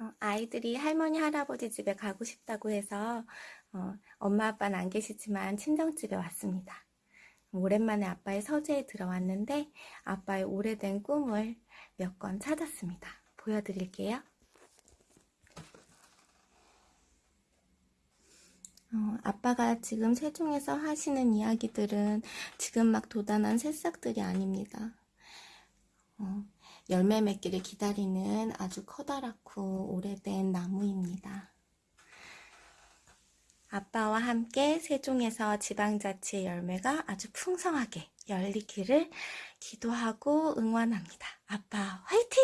어, 아이들이 할머니, 할아버지 집에 가고 싶다고 해서 어, 엄마, 아빠는 안 계시지만 친정집에 왔습니다. 오랜만에 아빠의 서재에 들어왔는데 아빠의 오래된 꿈을 몇권 찾았습니다. 보여드릴게요. 어, 아빠가 지금 세종에서 하시는 이야기들은 지금 막 도단한 새싹들이 아닙니다. 어, 열매 맺기를 기다리는 아주 커다랗고 오래된 나무입니다. 아빠와 함께 세종에서 지방자치의 열매가 아주 풍성하게 열리기를 기도하고 응원합니다. 아빠 화이팅!